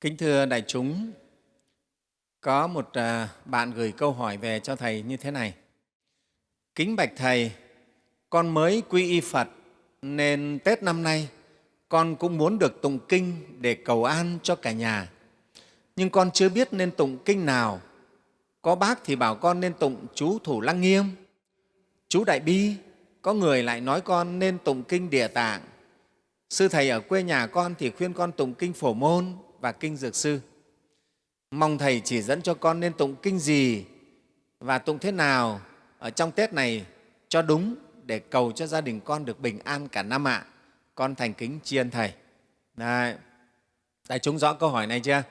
Kính thưa đại chúng, có một à, bạn gửi câu hỏi về cho Thầy như thế này. Kính bạch Thầy, con mới quy y Phật nên Tết năm nay con cũng muốn được tụng kinh để cầu an cho cả nhà. Nhưng con chưa biết nên tụng kinh nào. Có bác thì bảo con nên tụng chú Thủ Lăng Nghiêm, chú Đại Bi, có người lại nói con nên tụng kinh Địa Tạng. Sư Thầy ở quê nhà con thì khuyên con tụng kinh Phổ Môn và kinh Dược Sư. Mong Thầy chỉ dẫn cho con nên tụng kinh gì và tụng thế nào ở trong Tết này cho đúng để cầu cho gia đình con được bình an cả năm ạ. Con thành kính tri ân Thầy. Đấy. Đại chúng rõ câu hỏi này chưa?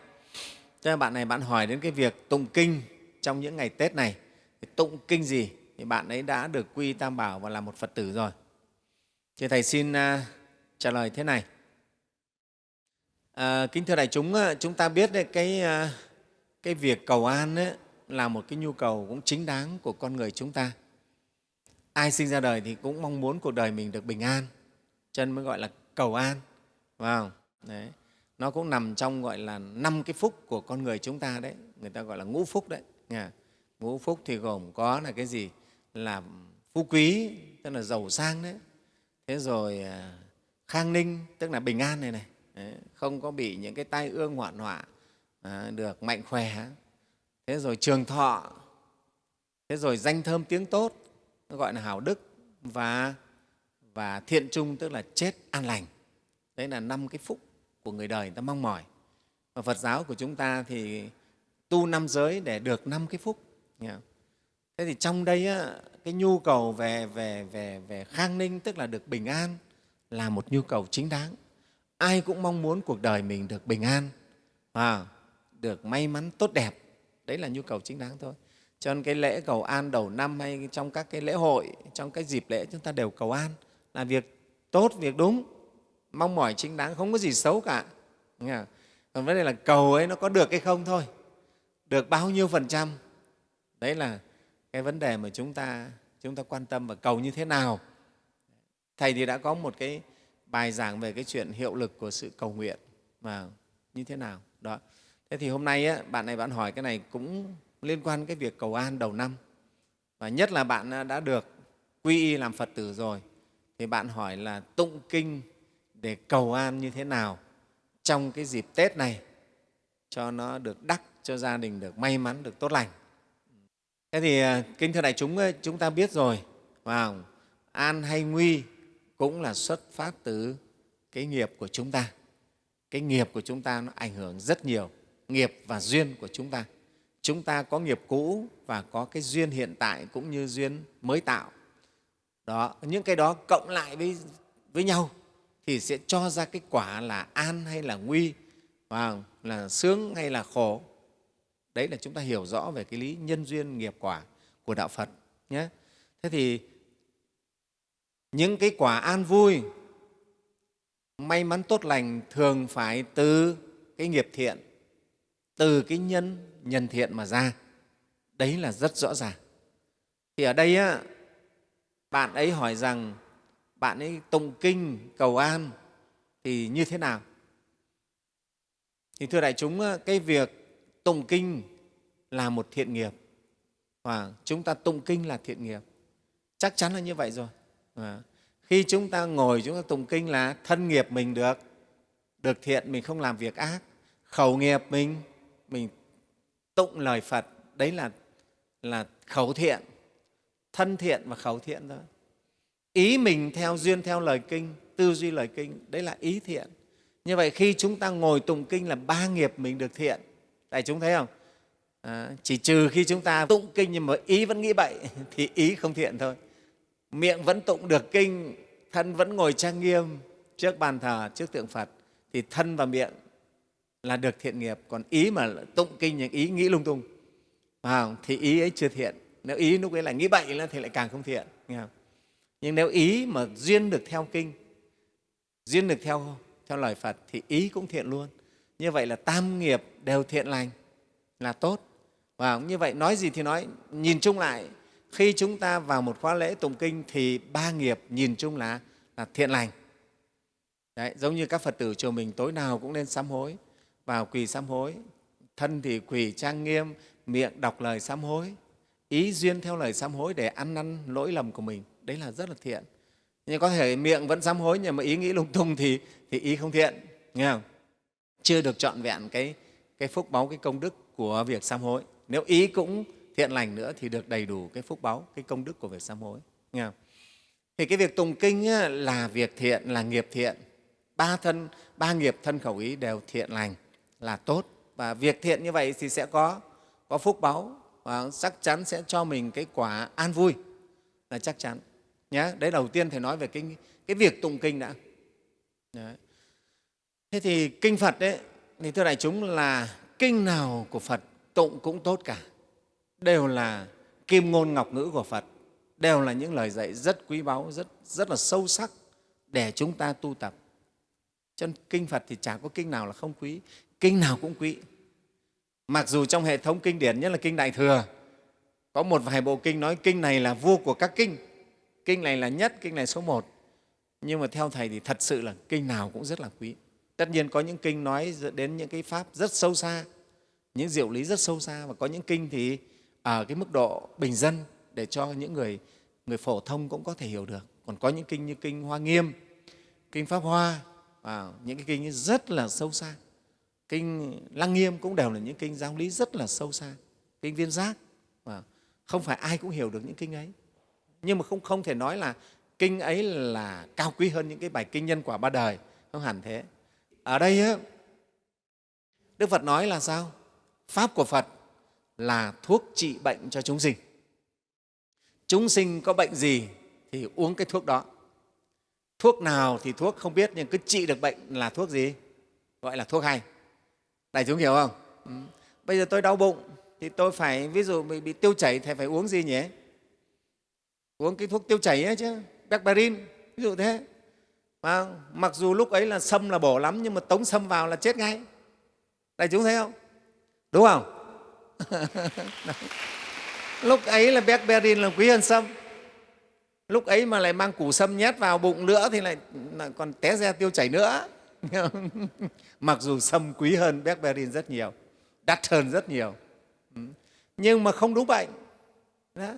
Cho bạn này, bạn hỏi đến cái việc tụng kinh trong những ngày Tết này. Thì tụng kinh gì? Thì bạn ấy đã được quy Tam Bảo và là một Phật tử rồi. Thì Thầy xin à, trả lời thế này. À, kính thưa đại chúng, chúng ta biết đấy, cái, à, cái việc cầu an ấy, là một cái nhu cầu cũng chính đáng của con người chúng ta. Ai sinh ra đời thì cũng mong muốn cuộc đời mình được bình an, cho nên mới gọi là cầu an. Phải không? Đấy. Nó cũng nằm trong gọi là năm cái phúc của con người chúng ta đấy, người ta gọi là ngũ phúc đấy. Nghe? Ngũ phúc thì gồm có là cái gì? Là phú quý, tức là giàu sang đấy. Thế rồi à, khang ninh, tức là bình an này này không có bị những cái tai ương hoạn họa à, được mạnh khỏe. Thế rồi trường thọ. Thế rồi danh thơm tiếng tốt nó gọi là hào đức và và thiện trung tức là chết an lành. Đấy là năm cái phúc của người đời người ta mong mỏi. Và phật giáo của chúng ta thì tu năm giới để được năm cái phúc. Thế thì trong đây á, cái nhu cầu về về về về khang ninh tức là được bình an là một nhu cầu chính đáng ai cũng mong muốn cuộc đời mình được bình an à, được may mắn tốt đẹp. Đấy là nhu cầu chính đáng thôi. Cho nên cái lễ cầu an đầu năm hay trong các cái lễ hội trong cái dịp lễ chúng ta đều cầu an là việc tốt việc đúng. Mong mỏi chính đáng không có gì xấu cả. Còn vấn đề là cầu ấy nó có được hay không thôi. Được bao nhiêu phần trăm? Đấy là cái vấn đề mà chúng ta chúng ta quan tâm và cầu như thế nào. Thầy thì đã có một cái bài giảng về cái chuyện hiệu lực của sự cầu nguyện mà như thế nào? Đó. Thế thì hôm nay á, bạn này bạn hỏi cái này cũng liên quan cái việc cầu an đầu năm. Và nhất là bạn à, đã được quy y làm phật tử rồi thì bạn hỏi là tụng kinh để cầu an như thế nào trong cái dịp tết này cho nó được đắc cho gia đình được may mắn được tốt lành? Thế thì à, kinh thưa đại chúng chúng ta biết rồi vào an hay nguy cũng là xuất phát từ cái nghiệp của chúng ta. Cái nghiệp của chúng ta nó ảnh hưởng rất nhiều, nghiệp và duyên của chúng ta. Chúng ta có nghiệp cũ và có cái duyên hiện tại cũng như duyên mới tạo. Đó, những cái đó cộng lại với, với nhau thì sẽ cho ra cái quả là an hay là nguy, và là sướng hay là khổ. Đấy là chúng ta hiểu rõ về cái lý nhân duyên nghiệp quả của Đạo Phật. Nhé. Thế thì những cái quả an vui may mắn tốt lành thường phải từ cái nghiệp thiện từ cái nhân nhân thiện mà ra. Đấy là rất rõ ràng. Thì ở đây á, bạn ấy hỏi rằng bạn ấy tụng kinh cầu an thì như thế nào? Thì thưa đại chúng cái việc tụng kinh là một thiện nghiệp và chúng ta tụng kinh là thiện nghiệp. Chắc chắn là như vậy rồi. À, khi chúng ta ngồi chúng ta tụng kinh là thân nghiệp mình được được thiện mình không làm việc ác. Khẩu nghiệp mình mình tụng lời phật đấy là là khẩu thiện thân thiện và khẩu thiện thôi. Ý mình theo duyên theo lời kinh tư duy lời kinh đấy là ý thiện. Như vậy khi chúng ta ngồi tụng kinh là ba nghiệp mình được thiện. Tại chúng thấy không? À, chỉ trừ khi chúng ta tụng kinh nhưng mà ý vẫn nghĩ bậy thì ý không thiện thôi miệng vẫn tụng được kinh thân vẫn ngồi trang nghiêm trước bàn thờ trước tượng phật thì thân và miệng là được thiện nghiệp. Còn ý mà tụng kinh những ý nghĩ lung tung. À, thì ý ấy chưa thiện. Nếu ý lúc ấy lại nghĩ bậy thì lại càng không thiện nghe không? nhưng nếu ý mà duyên được theo kinh duyên được theo theo lời phật thì ý cũng thiện luôn. Như vậy là tam nghiệp đều thiện lành là tốt. Và như vậy nói gì thì nói nhìn chung lại khi chúng ta vào một khóa lễ tụng kinh thì ba nghiệp nhìn chung là, là thiện lành. Đấy, giống như các Phật tử chùa mình tối nào cũng nên sám hối vào quỳ sám hối. Thân thì quỳ trang nghiêm miệng đọc lời sám hối ý duyên theo lời sám hối để ăn năn lỗi lầm của mình. Đấy là rất là thiện. Nhưng có thể miệng vẫn sám hối nhưng mà ý nghĩ lung tung thì, thì ý không thiện nghe không? Chưa được trọn vẹn cái, cái phúc báu cái công đức của việc sám hối. Nếu ý cũng thiện lành nữa thì được đầy đủ cái phúc báu cái công đức của việc sám hối nghe không? thì cái việc tùng kinh là việc thiện là nghiệp thiện ba thân ba nghiệp thân khẩu ý đều thiện lành là tốt và việc thiện như vậy thì sẽ có có phúc báu và chắc chắn sẽ cho mình cái quả an vui là chắc chắn Nhá. đấy đầu tiên thầy nói về cái, cái việc tụng kinh đã đấy. thế thì kinh phật đấy thì thưa đại chúng là kinh nào của phật tụng cũng tốt cả đều là kim ngôn ngọc ngữ của phật, đều là những lời dạy rất quý báu, rất rất là sâu sắc để chúng ta tu tập. Cho nên kinh phật thì chả có kinh nào là không quý, kinh nào cũng quý. Mặc dù trong hệ thống kinh điển, nhất là kinh đại thừa, có một vài bộ kinh nói kinh này là vua của các kinh kinh này là nhất, kinh này số một. Nhưng mà theo thầy thì thật sự là kinh nào cũng rất là quý. Tất nhiên có những kinh nói đến những cái pháp rất sâu xa, những diệu lý rất sâu xa và có những kinh thì ở cái mức độ bình dân để cho những người người phổ thông cũng có thể hiểu được. Còn có những kinh như kinh hoa nghiêm, kinh pháp hoa và những cái kinh rất là sâu xa. Kinh lăng nghiêm cũng đều là những kinh giáo lý rất là sâu xa. Kinh viên giác và không phải ai cũng hiểu được những kinh ấy. Nhưng mà không không thể nói là kinh ấy là cao quý hơn những cái bài kinh nhân quả ba đời, không hẳn thế. Ở đây đức phật nói là sao? Pháp của phật là thuốc trị bệnh cho chúng sinh. Chúng sinh có bệnh gì thì uống cái thuốc đó. Thuốc nào thì thuốc không biết nhưng cứ trị được bệnh là thuốc gì? Gọi là thuốc hay. Đại chúng hiểu không? Ừ. bây giờ tôi đau bụng thì tôi phải ví dụ bị, bị tiêu chảy thì phải uống gì nhỉ? Uống cái thuốc tiêu chảy ấy chứ becbarin ví dụ thế. Mà mặc dù lúc ấy là sâm là bổ lắm nhưng mà tống sâm vào là chết ngay. Đại chúng thấy không? Đúng không? lúc ấy là berberin là quý hơn sâm. Lúc ấy mà lại mang củ sâm nhét vào bụng nữa thì lại, lại còn té ra tiêu chảy nữa. Mặc dù sâm quý hơn berberin rất nhiều đắt hơn rất nhiều. Ừ. Nhưng mà không đúng bệnh. Đó.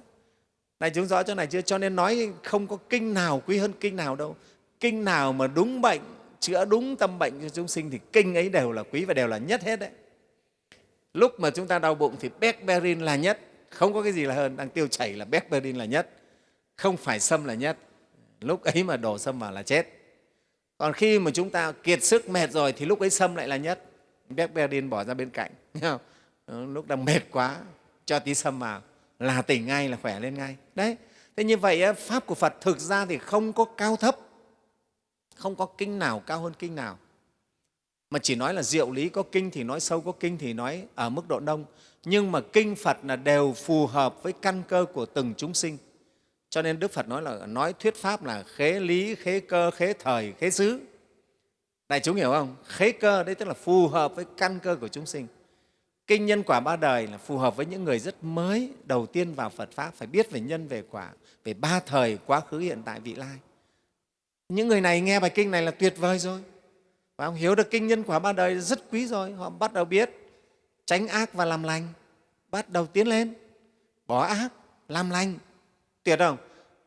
này chúng rõ chỗ này chưa? Cho nên nói không có kinh nào quý hơn kinh nào đâu. Kinh nào mà đúng bệnh chữa đúng tâm bệnh cho chúng sinh thì kinh ấy đều là quý và đều là nhất hết đấy lúc mà chúng ta đau bụng thì berberin là nhất. Không có cái gì là hơn. Đang tiêu chảy là berberin là nhất. Không phải sâm là nhất. Lúc ấy mà đổ sâm vào là chết. Còn khi mà chúng ta kiệt sức mệt rồi thì lúc ấy sâm lại là nhất. Berberin bỏ ra bên cạnh. Lúc đang mệt quá, cho tí sâm vào. Là tỉnh ngay, là khỏe lên ngay. Đấy. Thế như vậy pháp của phật thực ra thì không có cao thấp. Không có kinh nào, cao hơn kinh nào mà chỉ nói là diệu lý có kinh thì nói, sâu có kinh thì nói ở mức độ đông. Nhưng mà kinh phật là đều phù hợp với căn cơ của từng chúng sinh. Cho nên đức phật nói là, nói thuyết pháp là khế lý, khế cơ, khế thời, khế xứ. Đại chúng hiểu không? Khế cơ đấy tức là phù hợp với căn cơ của chúng sinh. Kinh nhân quả ba đời là phù hợp với những người rất mới đầu tiên vào phật pháp, phải biết về nhân, về quả, về ba thời, quá khứ, hiện tại, vị lai. Những người này nghe bài kinh này là tuyệt vời rồi và ông hiểu được kinh nhân quả ba đời rất quý rồi. Họ bắt đầu biết tránh ác và làm lành. Bắt đầu tiến lên. Bỏ ác làm lành. Tuyệt không?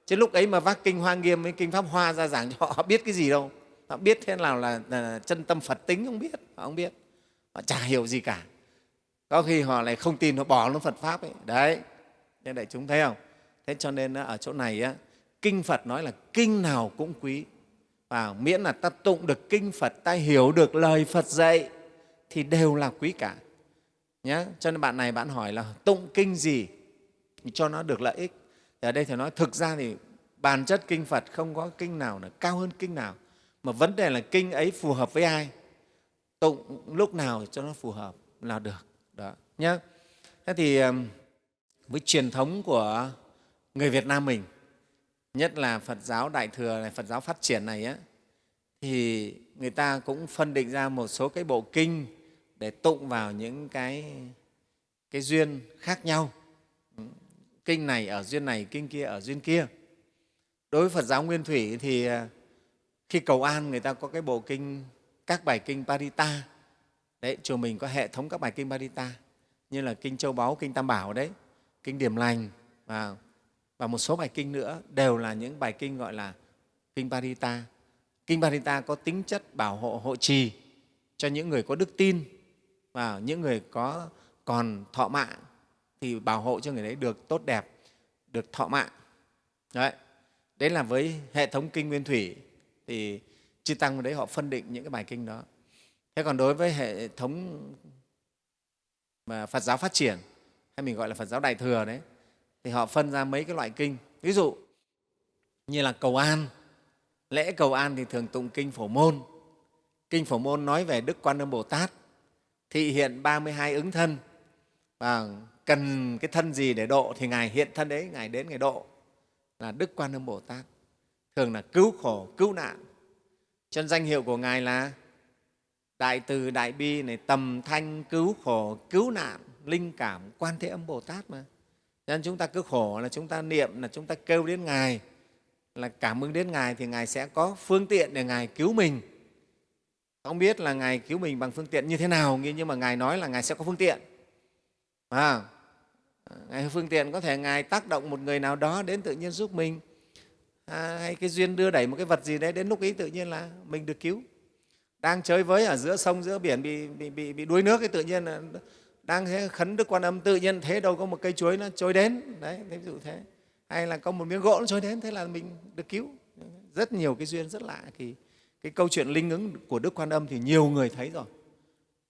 Chứ lúc ấy mà vác kinh hoa nghiêm với kinh pháp hoa ra giảng cho họ, biết cái gì đâu. Họ biết thế nào là, là chân tâm phật tính không biết. Họ không biết. Họ chả hiểu gì cả. Có khi họ lại không tin họ bỏ luôn phật pháp ấy. Đấy. Nên đại chúng thấy không? Thế cho nên ở chỗ này á, kinh phật nói là kinh nào cũng quý và miễn là ta tụng được kinh phật, ta hiểu được lời phật dạy, thì đều là quý cả. Nhé cho nên bạn này bạn hỏi là tụng kinh gì cho nó được lợi ích. Thì ở đây thầy nói, thực ra thì bản chất kinh phật không có kinh nào là cao hơn kinh nào. Mà vấn đề là kinh ấy phù hợp với ai? Tụng lúc nào cho nó phù hợp là được, đó nhé thế thì với truyền thống của người việt nam mình nhất là phật giáo đại thừa này phật giáo phát triển này á, thì người ta cũng phân định ra một số cái bộ kinh để tụng vào những cái, cái duyên khác nhau. Kinh này ở duyên này kinh kia ở duyên kia. Đối với phật giáo nguyên thủy thì à, khi cầu an người ta có cái bộ kinh các bài kinh parita. Đấy chùa mình có hệ thống các bài kinh Parita như là kinh Châu Báu, kinh Tam Bảo đấy, kinh Điểm Lành và, và một số bài kinh nữa đều là những bài kinh gọi là kinh Parita. Kinh Parita có tính chất bảo hộ hộ trì cho những người có đức tin và những người có còn thọ mạng thì bảo hộ cho người đấy được tốt đẹp, được thọ mạng. Đấy, đấy là với hệ thống kinh Nguyên Thủy thì chư tăng ở đấy họ phân định những cái bài kinh đó thế còn đối với hệ thống mà phật giáo phát triển hay mình gọi là phật giáo đại thừa đấy thì họ phân ra mấy cái loại kinh. Ví dụ, như là cầu an. Lễ cầu an thì thường tụng kinh phổ môn. Kinh phổ môn nói về đức quan âm bồ tát, thị hiện 32 ứng thân. Và cần cái thân gì để độ thì ngài hiện thân đấy, ngài đến ngài độ. Là đức quan âm bồ tát. Thường là cứu khổ, cứu nạn. Chân danh hiệu của ngài là đại từ đại bi này, tầm thanh, cứu khổ, cứu nạn, linh cảm, quan thế âm bồ tát mà nên chúng ta cứ khổ là chúng ta niệm là chúng ta kêu đến ngài là cảm ơn đến ngài thì ngài sẽ có phương tiện để ngài cứu mình. Không biết là ngài cứu mình bằng phương tiện như thế nào nhưng mà ngài nói là ngài sẽ có phương tiện. À, ngài phương tiện có thể ngài tác động một người nào đó đến tự nhiên giúp mình. À, hay cái duyên đưa đẩy một cái vật gì đấy đến lúc ấy tự nhiên là mình được cứu. Đang chơi với ở giữa sông giữa biển bị, bị, bị, bị đuối nước thì tự nhiên là đang thế khấn đức quan âm tự nhiên thế đâu có một cây chuối nó trôi đến. Đấy ví dụ thế. Hay là có một miếng gỗ nó trôi đến thế là mình được cứu. Rất nhiều cái duyên rất lạ. Thì cái câu chuyện linh ứng của đức quan âm thì nhiều người thấy rồi.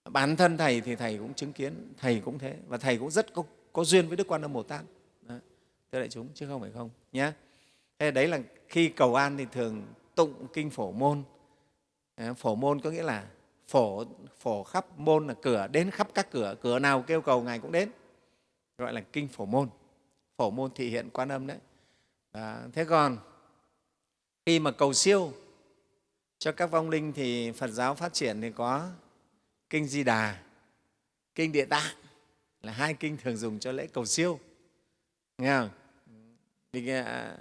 Bản thân thầy thì thầy cũng chứng kiến thầy cũng thế. Và thầy cũng rất có, có duyên với đức quan âm bồ tát. Thưa đại chúng chứ không phải không nhé thế đấy là khi cầu an thì thường tụng kinh phổ môn. Ờ, phổ môn có nghĩa là phổ phổ khắp môn là cửa đến khắp các cửa cửa nào kêu cầu ngài cũng đến. Gọi là kinh phổ môn. Phổ môn thị hiện quan âm đấy. À, thế còn khi mà cầu siêu cho các vong linh thì phật giáo phát triển thì có kinh di đà kinh địa tạng là hai kinh thường dùng cho lễ cầu siêu. Nghe không? Vì, à,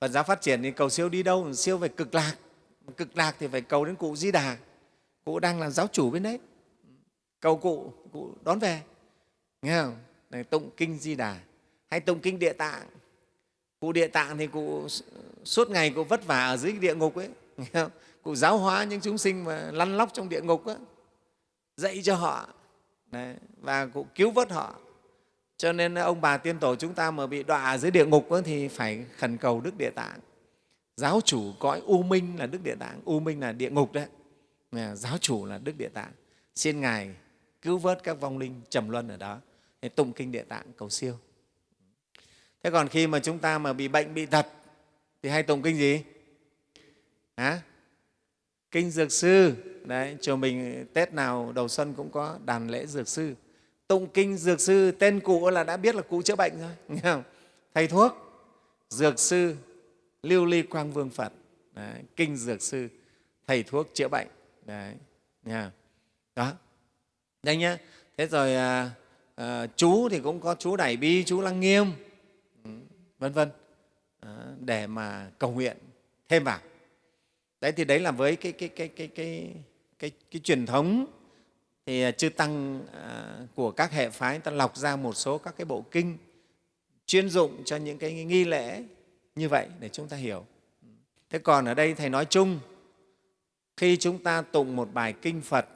phật giáo phát triển thì cầu siêu đi đâu? Siêu về cực lạc. Cực lạc thì phải cầu đến cụ di đà cụ đang là giáo chủ bên đấy. Cầu cụ cụ đón về. Nghe không? Này tụng kinh di đà hay tụng kinh địa tạng. Cụ địa tạng thì cụ suốt ngày cụ vất vả ở dưới địa ngục ấy. Nghe không? cụ giáo hóa những chúng sinh mà lăn lóc trong địa ngục ấy, dạy cho họ. Đấy, và cụ cứu vớt họ. Cho nên ông bà tiên tổ chúng ta mà bị đọa dưới địa ngục ấy, thì phải khẩn cầu đức địa tạng. Giáo chủ cõi u minh là đức địa tạng. U minh là địa ngục đấy giáo chủ là đức địa tạng. Xin ngài cứu vớt các vong linh trầm luân ở đó để tụng kinh địa tạng cầu siêu. Thế còn khi mà chúng ta mà bị bệnh bị tật thì hay tụng kinh gì? Hả? kinh dược sư. Đấy chùa mình tết nào đầu xuân cũng có đàn lễ dược sư. Tụng kinh dược sư tên cụ là đã biết là cụ chữa bệnh rồi nghe không? thầy thuốc dược sư lưu ly quang vương phật. Đấy, kinh dược sư thầy thuốc chữa bệnh đấy nha đó. Đây nhá. Thế rồi à, à, chú thì cũng có chú đại bi chú lăng nghiêm. Ừ, vân vân. Để mà cầu nguyện thêm vào. Đấy thì đấy là với cái cái cái cái cái cái, cái truyền thống thì à, chư tăng à, của các hệ phái ta lọc ra một số các cái bộ kinh chuyên dụng cho những cái nghi lễ như vậy để chúng ta hiểu. Thế còn ở đây thầy nói chung khi chúng ta tụng một bài kinh phật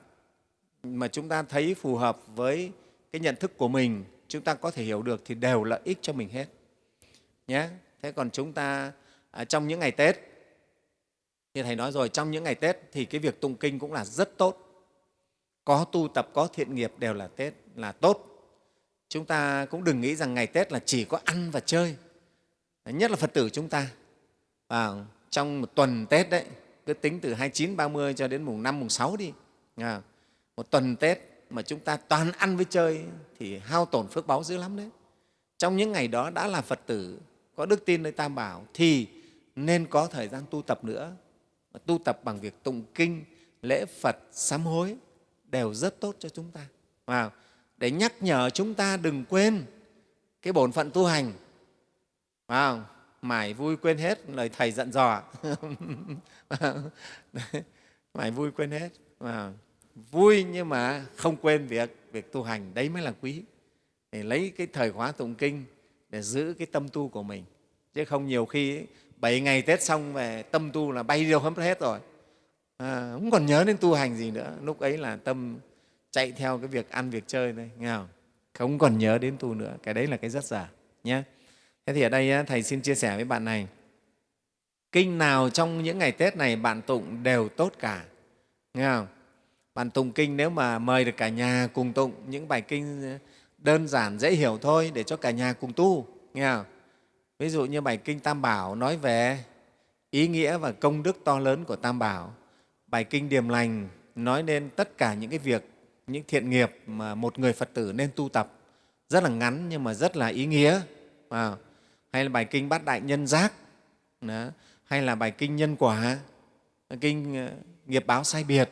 mà chúng ta thấy phù hợp với cái nhận thức của mình chúng ta có thể hiểu được thì đều lợi ích cho mình hết. Nhé. Thế còn chúng ta à, trong những ngày tết như thầy nói rồi trong những ngày tết thì cái việc tụng kinh cũng là rất tốt. Có tu tập có thiện nghiệp đều là tết là tốt. Chúng ta cũng đừng nghĩ rằng ngày tết là chỉ có ăn và chơi. Nhất là phật tử chúng ta. À, trong một tuần tết đấy cứ tính từ 29, 30 cho đến mùng 5, mùng 6 đi. À, một tuần tết mà chúng ta toàn ăn với chơi thì hao tổn phước báu dữ lắm đấy. Trong những ngày đó đã là phật tử có đức tin nơi tam bảo thì nên có thời gian tu tập nữa. Tu tập bằng việc tụng kinh lễ phật sám hối đều rất tốt cho chúng ta. À, để nhắc nhở chúng ta đừng quên cái bổn phận tu hành. Wow mải vui quên hết lời thầy dặn dò. Mải vui quên hết. Mà vui nhưng mà không quên việc việc tu hành đấy mới là quý. Để lấy cái thời khóa tụng kinh để giữ cái tâm tu của mình. Chứ không nhiều khi bảy ngày tết xong về tâm tu là bay đâu hết rồi. À, không còn nhớ đến tu hành gì nữa. Lúc ấy là tâm chạy theo cái việc ăn việc chơi thôi nghe không? Không còn nhớ đến tu nữa. Cái đấy là cái rất giả nhé thế thì ở đây thầy xin chia sẻ với bạn này. Kinh nào trong những ngày tết này bạn tụng đều tốt cả? Nghe không? Bạn tụng kinh nếu mà mời được cả nhà cùng tụng những bài kinh ờ, đơn giản dễ hiểu thôi để cho cả nhà cùng tu. Nghe không? Ví dụ như bài kinh tam bảo nói về ý nghĩa và công đức to lớn của tam bảo. Bài kinh điềm lành nói lên tất cả những cái việc những thiện nghiệp mà một người phật tử nên tu tập. Rất là ngắn nhưng mà rất là ý nghĩa. À, hay là bài kinh bát đại nhân giác. Đó, hay là bài kinh nhân quả. Kinh ờ, nghiệp báo sai biệt.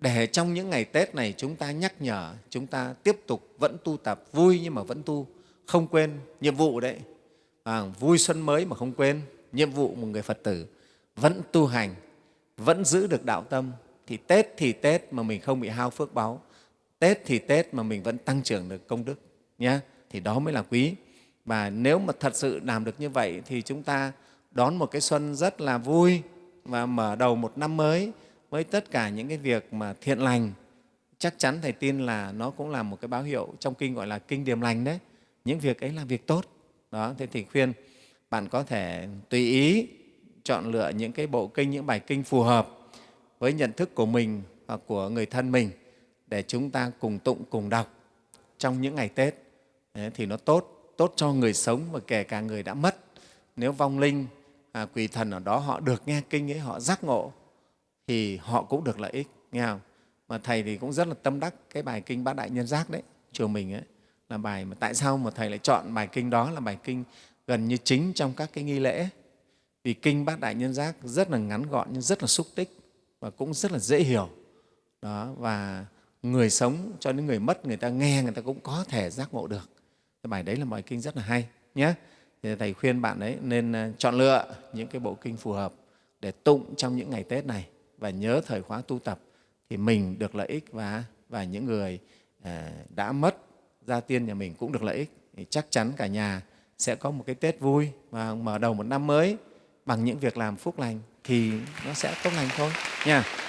Để trong những ngày tết này chúng ta nhắc nhở chúng ta tiếp tục vẫn tu tập vui nhưng mà vẫn tu không quên nhiệm vụ đấy. À, vui xuân mới mà không quên nhiệm vụ một người phật tử. Vẫn tu hành vẫn giữ được đạo tâm. Thì tết thì tết mà mình không bị hao phước báu. Tết thì tết mà mình vẫn tăng trưởng được công đức nhé thì đó mới là quý và nếu mà thật sự làm được như vậy thì chúng ta đón một cái xuân rất là vui và mở đầu một năm mới với tất cả những cái việc mà thiện lành. Chắc chắn thầy tin là nó cũng là một cái báo hiệu trong kinh gọi là kinh điềm lành đấy. Những việc ấy là việc tốt. Đó thế thì khuyên bạn có thể tùy ý chọn lựa những cái bộ kinh những bài kinh phù hợp với nhận thức của mình hoặc của người thân mình để chúng ta cùng tụng cùng đọc trong những ngày tết. Đấy, thì nó tốt tốt cho người sống và kể cả người đã mất. Nếu vong linh à, quỷ thần ở đó họ được nghe kinh ấy họ giác ngộ thì họ cũng được lợi ích nghe không? Mà thầy thì cũng rất là tâm đắc cái bài kinh bát đại nhân giác đấy chùa mình ấy là bài mà tại sao mà thầy lại chọn bài kinh đó là bài kinh gần như chính trong các cái nghi lễ. Vì kinh bát đại nhân giác rất là ngắn gọn nhưng rất là xúc tích và cũng rất là dễ hiểu. Đó và người sống cho đến người mất người ta nghe người ta cũng có thể giác ngộ được cái bài đấy là bài kinh rất là hay nhé thì thầy khuyên bạn ấy nên ờ, chọn lựa những cái bộ kinh phù hợp để tụng trong những ngày tết này và nhớ thời khóa tu tập thì mình được lợi ích và và những người ờ, đã mất gia tiên nhà mình cũng được lợi ích. Thì chắc chắn cả nhà sẽ có một cái tết vui và mở đầu một năm mới bằng những việc làm phúc lành thì nó sẽ tốt lành thôi nha.